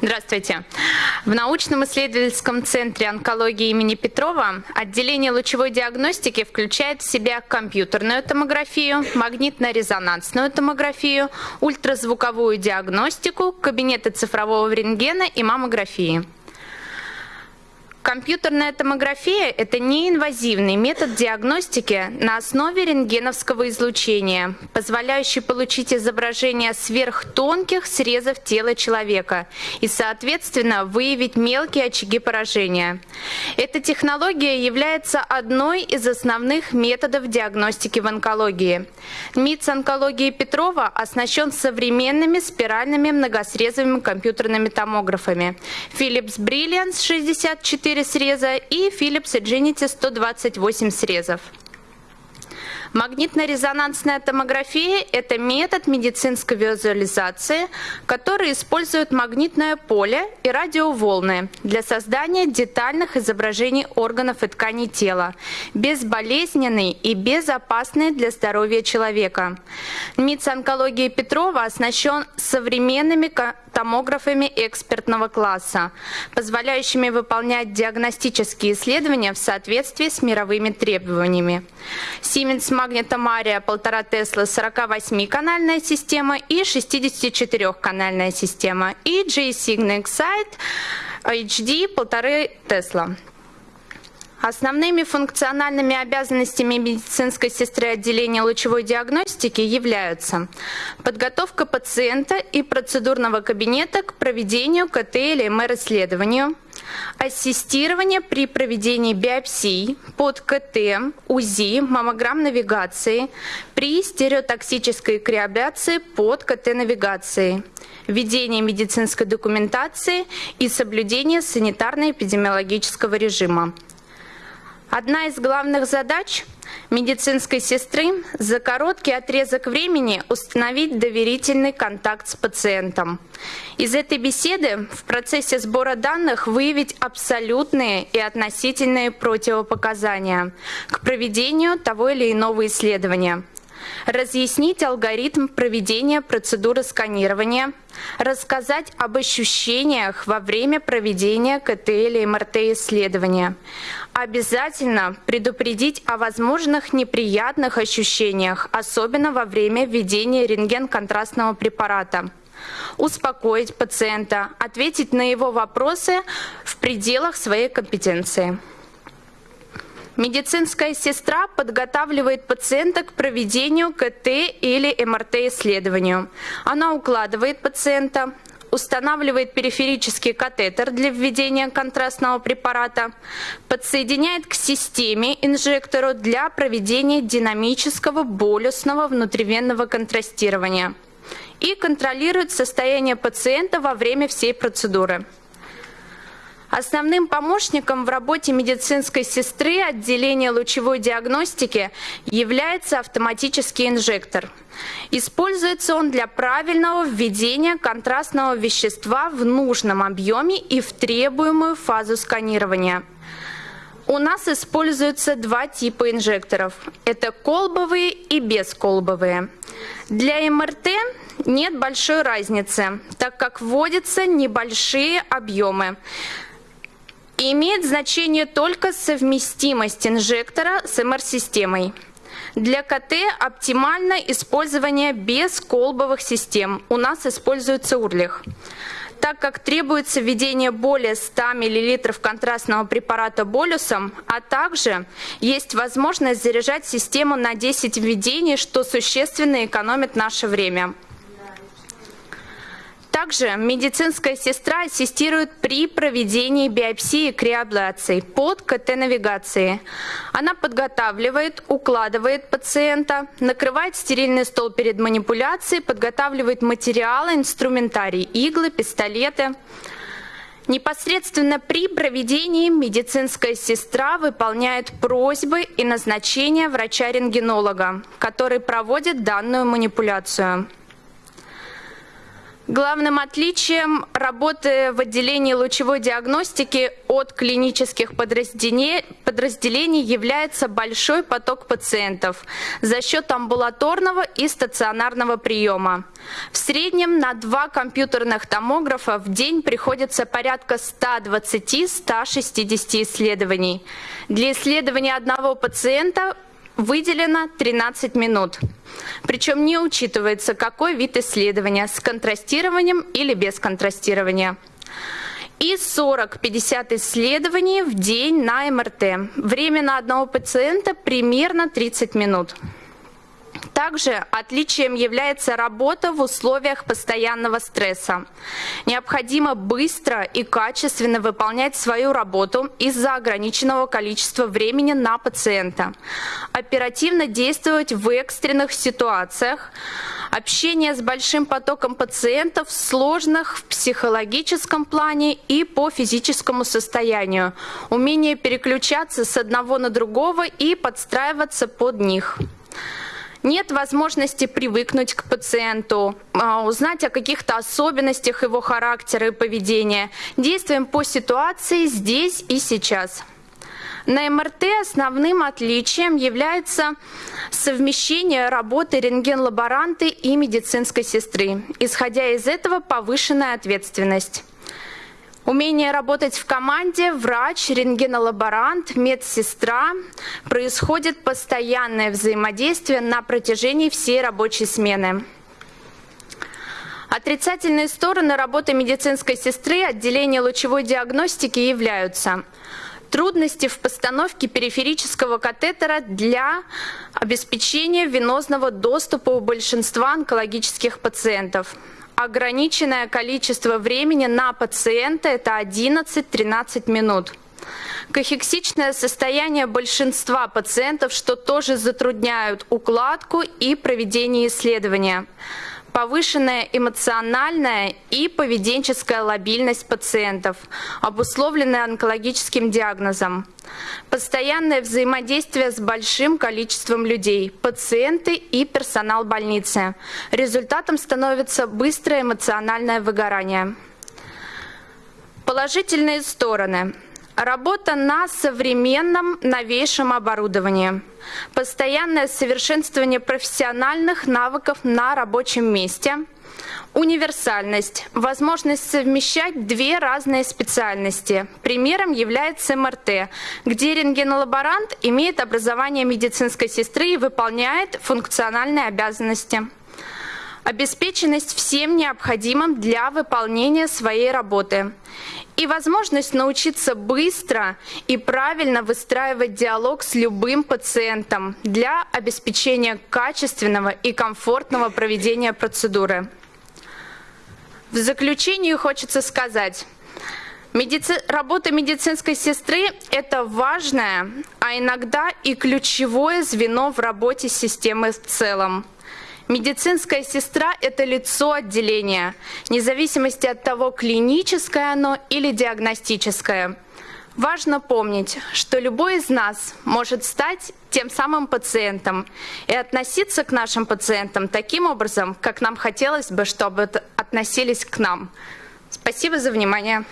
Здравствуйте. В научном исследовательском центре онкологии имени Петрова отделение лучевой диагностики включает в себя компьютерную томографию, магнитно-резонансную томографию, ультразвуковую диагностику, кабинеты цифрового рентгена и маммографии. Компьютерная томография – это неинвазивный метод диагностики на основе рентгеновского излучения, позволяющий получить изображение сверхтонких срезов тела человека и, соответственно, выявить мелкие очаги поражения. Эта технология является одной из основных методов диагностики в онкологии. МИЦ онкологии Петрова оснащен современными спиральными многосрезовыми компьютерными томографами Philips Brilliance 64 4 среза и Philips Edgenity 128 срезов. Магнитно-резонансная томография – это метод медицинской визуализации, который использует магнитное поле и радиоволны для создания детальных изображений органов и тканей тела, безболезненный и безопасный для здоровья человека. МИЦ онкологии Петрова оснащен современными томографами экспертного класса, позволяющими выполнять диагностические исследования в соответствии с мировыми требованиями. Siemens магнитомария 1,5 Тесла 48-канальная система и 64-канальная система. И J-Sign Excite HD 1,5 Тесла. Основными функциональными обязанностями медицинской сестры отделения лучевой диагностики являются подготовка пациента и процедурного кабинета к проведению КТ или МР-исследованию, ассистирование при проведении биопсий под КТ, УЗИ, маммограмм-навигации, при стереотоксической криабляции под КТ-навигацией, ведение медицинской документации и соблюдение санитарно-эпидемиологического режима. Одна из главных задач медицинской сестры за короткий отрезок времени установить доверительный контакт с пациентом. Из этой беседы в процессе сбора данных выявить абсолютные и относительные противопоказания к проведению того или иного исследования – разъяснить алгоритм проведения процедуры сканирования, рассказать об ощущениях во время проведения КТ или МРТ исследования. Обязательно предупредить о возможных неприятных ощущениях, особенно во время введения рентген-контрастного препарата успокоить пациента, ответить на его вопросы в пределах своей компетенции. Медицинская сестра подготавливает пациента к проведению КТ или МРТ-исследованию. Она укладывает пациента, устанавливает периферический катетер для введения контрастного препарата, подсоединяет к системе инжектору для проведения динамического болюсного внутривенного контрастирования и контролирует состояние пациента во время всей процедуры. Основным помощником в работе медицинской сестры отделения лучевой диагностики является автоматический инжектор. Используется он для правильного введения контрастного вещества в нужном объеме и в требуемую фазу сканирования. У нас используются два типа инжекторов. Это колбовые и бесколбовые. Для МРТ нет большой разницы, так как вводятся небольшие объемы имеет значение только совместимость инжектора с МР-системой. Для КТ оптимально использование бесколбовых систем. У нас используется урлих. Так как требуется введение более 100 мл контрастного препарата болюсом, а также есть возможность заряжать систему на 10 введений, что существенно экономит наше время. Также медицинская сестра ассистирует при проведении биопсии и криоаблации под КТ-навигацией. Она подготавливает, укладывает пациента, накрывает стерильный стол перед манипуляцией, подготавливает материалы, инструментарий, иглы, пистолеты. Непосредственно при проведении медицинская сестра выполняет просьбы и назначения врача-рентгенолога, который проводит данную манипуляцию. Главным отличием работы в отделении лучевой диагностики от клинических подразделений является большой поток пациентов за счет амбулаторного и стационарного приема. В среднем на два компьютерных томографа в день приходится порядка 120-160 исследований. Для исследования одного пациента выделено 13 минут. Причем не учитывается, какой вид исследования, с контрастированием или без контрастирования. И 40-50 исследований в день на МРТ. Время на одного пациента примерно 30 минут. Также отличием является работа в условиях постоянного стресса. Необходимо быстро и качественно выполнять свою работу из-за ограниченного количества времени на пациента. Оперативно действовать в экстренных ситуациях, общение с большим потоком пациентов, сложных в психологическом плане и по физическому состоянию, умение переключаться с одного на другого и подстраиваться под них. Нет возможности привыкнуть к пациенту, а, узнать о каких-то особенностях его характера и поведения. Действуем по ситуации здесь и сейчас. На МРТ основным отличием является совмещение работы рентген-лаборанта и медицинской сестры. Исходя из этого повышенная ответственность. Умение работать в команде, врач, рентгенолаборант, медсестра. Происходит постоянное взаимодействие на протяжении всей рабочей смены. Отрицательные стороны работы медицинской сестры отделения лучевой диагностики являются трудности в постановке периферического катетера для обеспечения венозного доступа у большинства онкологических пациентов – ограниченное количество времени на пациента – это 11-13 минут. Кахексичное состояние большинства пациентов, что тоже затрудняют укладку и проведение исследования повышенная эмоциональная и поведенческая лобильность пациентов, обусловленная онкологическим диагнозом. Постоянное взаимодействие с большим количеством людей, пациенты и персонал больницы. Результатом становится быстрое эмоциональное выгорание. Положительные стороны – Работа на современном новейшем оборудовании. Постоянное совершенствование профессиональных навыков на рабочем месте. Универсальность. Возможность совмещать две разные специальности. Примером является МРТ, где рентгенолаборант имеет образование медицинской сестры и выполняет функциональные обязанности обеспеченность всем необходимым для выполнения своей работы и возможность научиться быстро и правильно выстраивать диалог с любым пациентом для обеспечения качественного и комфортного проведения процедуры. В заключение хочется сказать, Медици... Работа медицинской сестры – это важное, а иногда и ключевое звено в работе системы в целом. Медицинская сестра – это лицо отделения, вне зависимости от того, клиническое оно или диагностическое. Важно помнить, что любой из нас может стать тем самым пациентом и относиться к нашим пациентам таким образом, как нам хотелось бы, чтобы относились к нам. Спасибо за внимание.